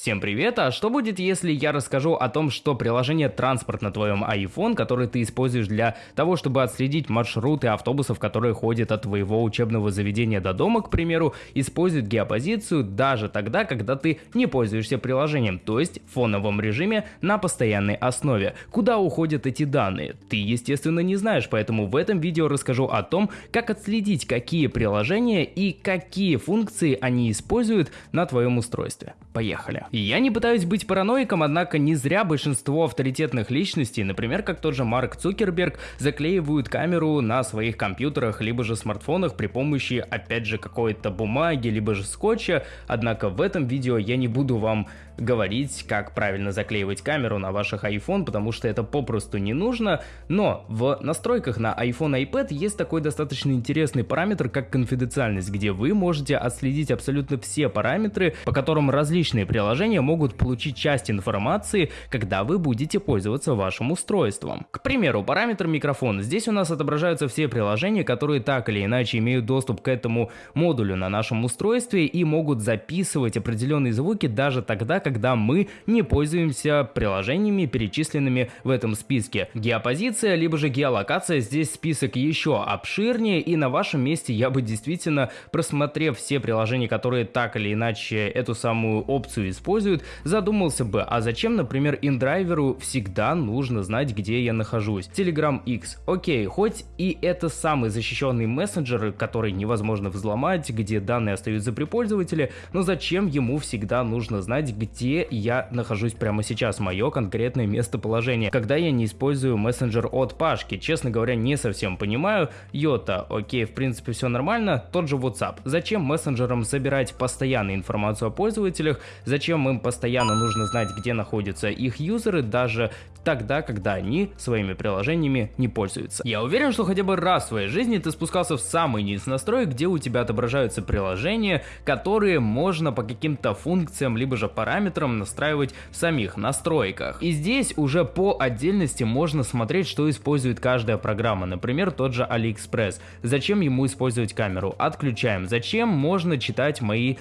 Всем привет, а что будет, если я расскажу о том, что приложение «Транспорт» на твоем iPhone, который ты используешь для того, чтобы отследить маршруты автобусов, которые ходят от твоего учебного заведения до дома, к примеру, использует геопозицию даже тогда, когда ты не пользуешься приложением, то есть в фоновом режиме на постоянной основе. Куда уходят эти данные? Ты, естественно, не знаешь, поэтому в этом видео расскажу о том, как отследить, какие приложения и какие функции они используют на твоем устройстве. Поехали. Я не пытаюсь быть параноиком, однако не зря большинство авторитетных личностей, например, как тот же Марк Цукерберг, заклеивают камеру на своих компьютерах либо же смартфонах при помощи, опять же, какой-то бумаги, либо же скотча. Однако в этом видео я не буду вам говорить, как правильно заклеивать камеру на ваших iPhone, потому что это попросту не нужно. Но в настройках на iPhone и iPad есть такой достаточно интересный параметр, как конфиденциальность, где вы можете отследить абсолютно все параметры, по которым различные приложения могут получить часть информации, когда вы будете пользоваться вашим устройством. К примеру, параметр микрофон. Здесь у нас отображаются все приложения, которые так или иначе имеют доступ к этому модулю на нашем устройстве и могут записывать определенные звуки даже тогда, когда мы не пользуемся приложениями, перечисленными в этом списке. Геопозиция, либо же геолокация, здесь список еще обширнее, и на вашем месте я бы действительно, просмотрев все приложения, которые так или иначе эту самую опцию используют, задумался бы, а зачем, например, индрайверу всегда нужно знать, где я нахожусь. Telegram X. Окей, хоть и это самый защищенный мессенджер, который невозможно взломать, где данные остаются при пользователе, но зачем ему всегда нужно знать, где я нахожусь прямо сейчас, мое конкретное местоположение, когда я не использую мессенджер от Пашки. Честно говоря, не совсем понимаю. Йота, окей, в принципе все нормально. Тот же WhatsApp. Зачем мессенджерам собирать постоянно информацию о пользователях? Зачем им постоянно нужно знать, где находятся их юзеры, даже тогда, когда они своими приложениями не пользуются. Я уверен, что хотя бы раз в своей жизни ты спускался в самый низ настроек, где у тебя отображаются приложения, которые можно по каким-то функциям, либо же параметрам настраивать в самих настройках. И здесь уже по отдельности можно смотреть, что использует каждая программа. Например, тот же AliExpress. Зачем ему использовать камеру? Отключаем. Зачем можно читать мои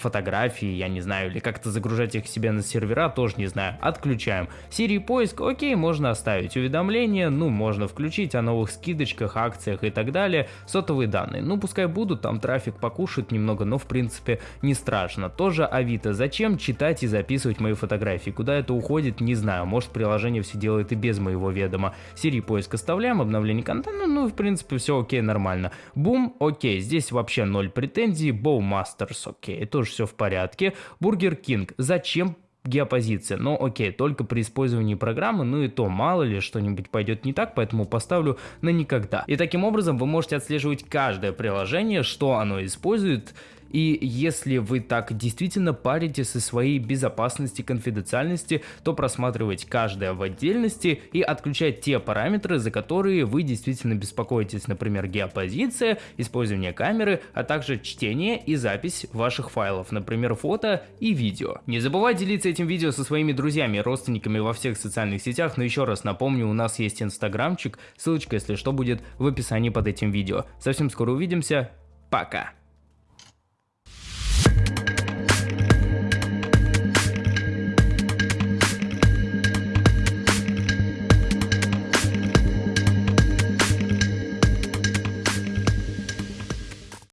фотографии, я не знаю, или как-то загружать их себе на сервера, тоже не знаю. Отключаем. Siri поиск, окей, можно оставить. Уведомления, ну, можно включить о новых скидочках, акциях и так далее. Сотовые данные, ну, пускай будут, там трафик покушает немного, но в принципе не страшно. Тоже Авито, зачем читать и записывать мои фотографии? Куда это уходит, не знаю, может приложение все делает и без моего ведома. Siri поиск оставляем, обновление контента, ну, в принципе все окей, нормально. Бум, окей, здесь вообще ноль претензий, Bowmasters, окей, тоже все в порядке. Бургер Кинг, зачем геопозиция. Но окей, только при использовании программы, ну и то мало ли что-нибудь пойдет не так, поэтому поставлю на никогда. И таким образом вы можете отслеживать каждое приложение, что оно использует и если вы так действительно паритесь о своей безопасности, конфиденциальности, то просматривать каждое в отдельности и отключать те параметры, за которые вы действительно беспокоитесь, например, геопозиция, использование камеры, а также чтение и запись ваших файлов, например, фото и видео. Не забывай делиться этим видео со своими друзьями и родственниками во всех социальных сетях, но еще раз напомню, у нас есть инстаграмчик, ссылочка, если что, будет в описании под этим видео. Совсем скоро увидимся, пока!